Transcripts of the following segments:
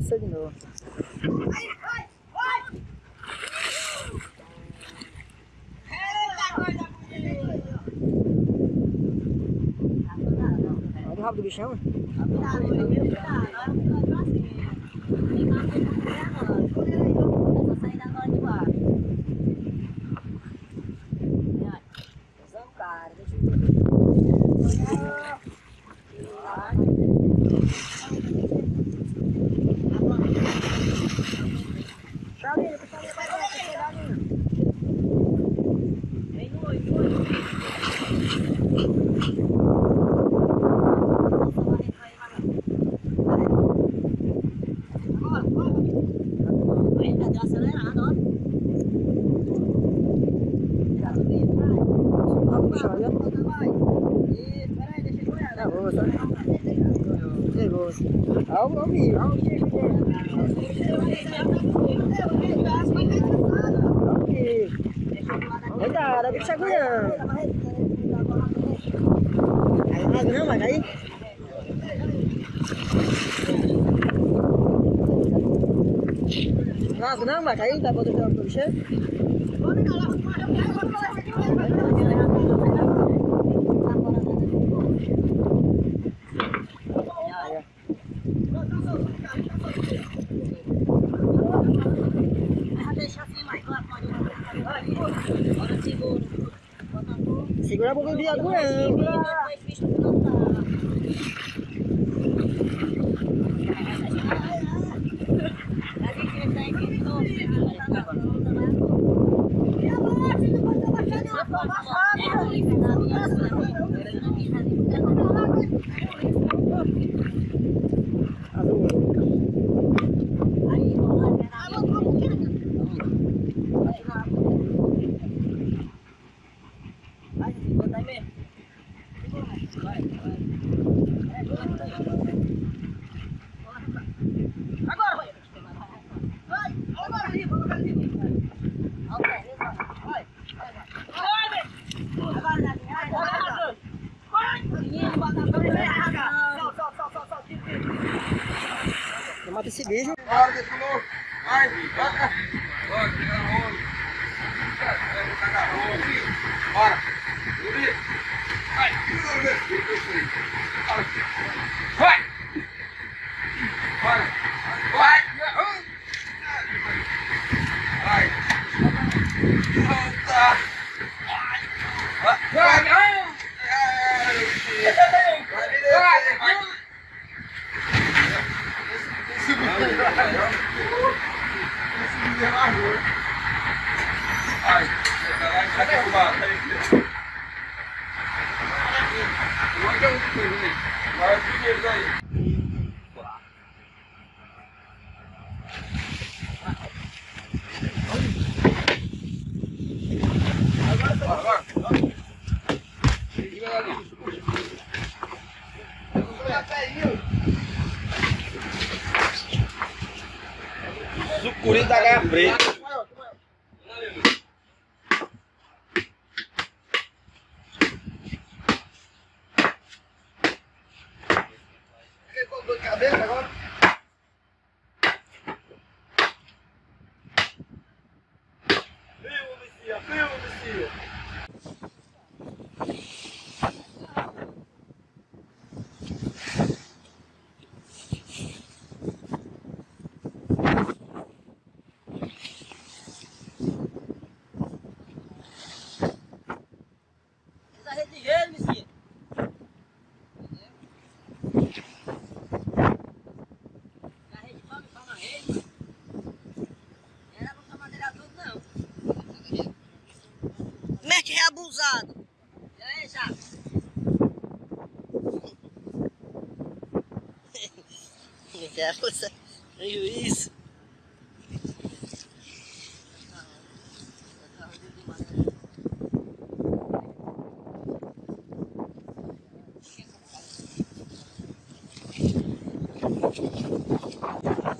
descer de novo. Olha o rabo do bichão. Rabo do bichão, olha. É boa, sabe? É boa. Olha o bicho, olha o bicho dele. Bicho. Cuidado, o bicho cuidando. Aí, não, mas aí. Nossa, não, vai cair, tá botando o bicho? Segura a boca do viado, não. Bora. Subir. Vai. Vai. Bora. Vai. Vai. Volta. Vai. Vai. Vai. Vai. Ai, vai derrubar. Vai os primeiros aí. Agora, agora. Sucuri da gaia preta. Mete daquelas, em juízo. Thank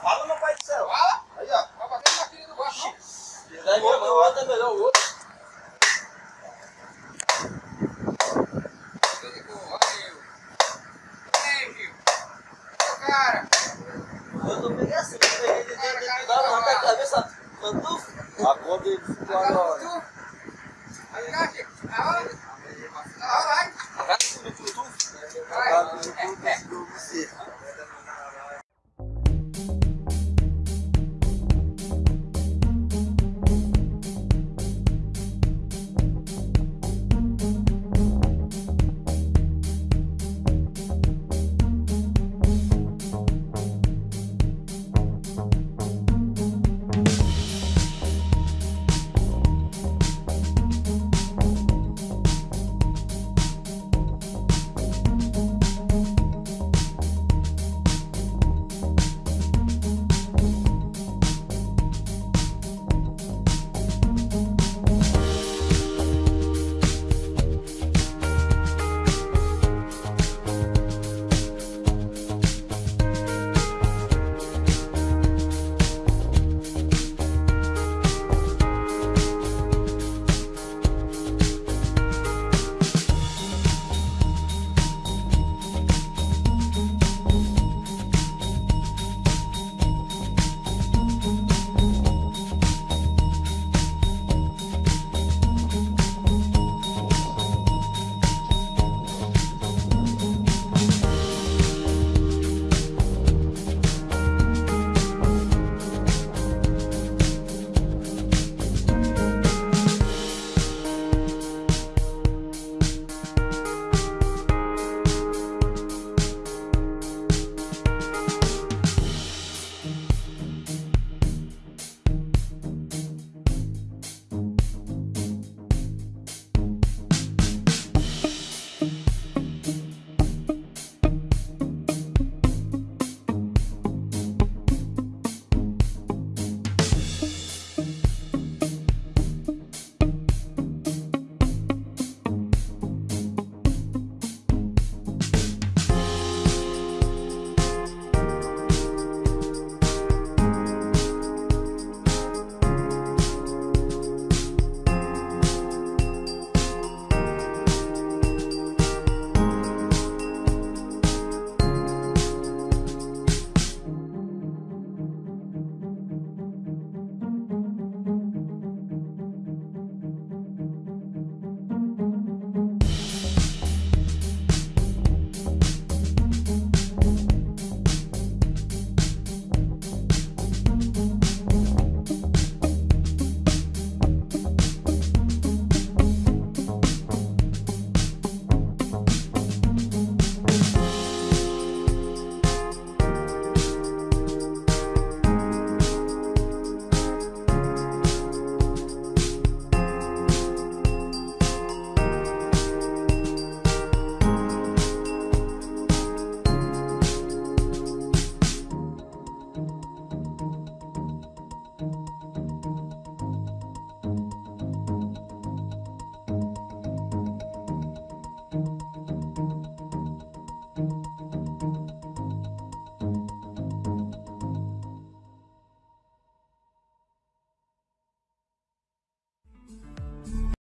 Fala, meu pai do céu. Fala. Aí, ó. Vai bater na filha do baixo. O outro é melhor o outro. Cara, eu tô peguei assim, eu peguei de dentro da cabeça, pantufa. A cor de lá. Aí, Cátia, a hora. Vai. Tá no tutu. Tá no você.